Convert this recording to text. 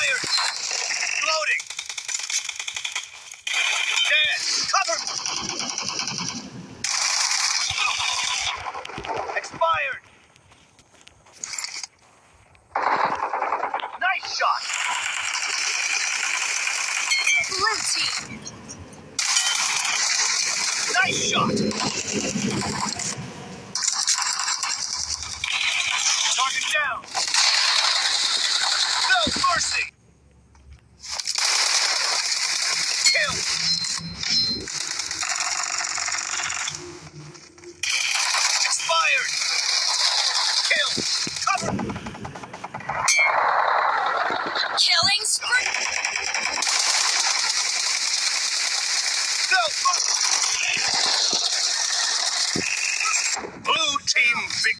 Reloading. Dead. Cover. Expired. Nice shot. Blue team. Nice shot. Target down. Expired! Kill! Cover! Killing team victory!